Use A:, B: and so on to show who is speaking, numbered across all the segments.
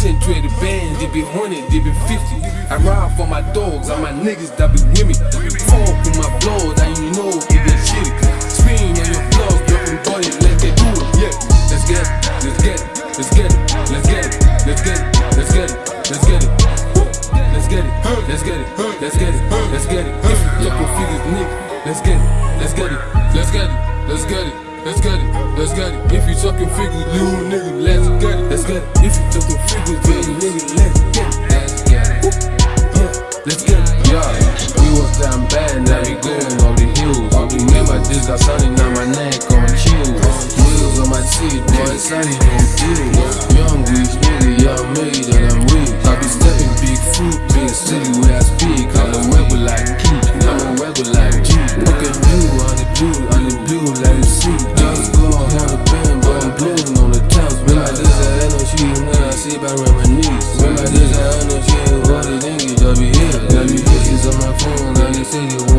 A: Concentrated bands, they be 100, they be 50. I ride for my dogs, and my niggas that be with me. Fuck with my blood, and you know it get shitty. Spin on your blood, dropping body, let's get do it. Yeah, let's get it, let's get it, let's get it, let's get it, let's get it, let's get it, let's get it. Let's get it, let's get it, let's get it, let's get it. If you talking figures, nigga, let's get it, let's get it, let's get it, let's get it. Let's get it, let's get it. If you talking figures, little nigga, let's get it, let's get it. If you talking figures,
B: Just go on the band, but I'm blowing on the tops. Remember this, I had no shit, I see by my knees. Remember this, I had no shit, all the niggas, I be here. Got me bitches on my phone, now they say they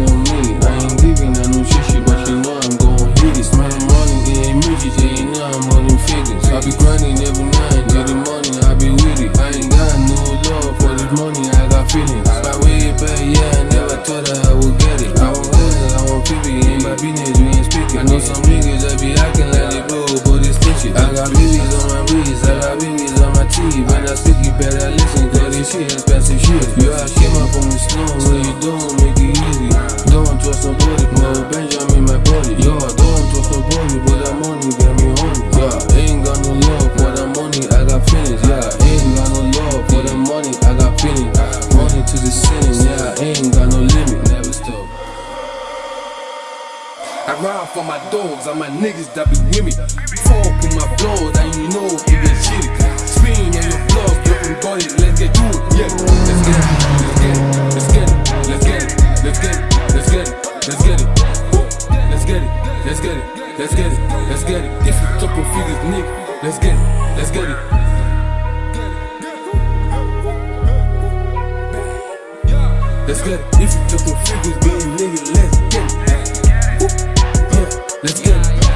B: BBs on my B's, I got BBs on my teeth, when I speak.
A: Ride for my dogs and my niggas that be with me. Fuck with my blood and you know it get shitty. Spin on your blood, dropping body, let's get do it. Yeah, let's get it, let's get it, let's get it, let's get it, let's get it, let's get it, let's get it, let's get it, let's get it, let's get it, let's get it. If you talking figures, nigga, let's get it, let's get it. Let's get it. If you talking figures, big nigga, let's Let's go.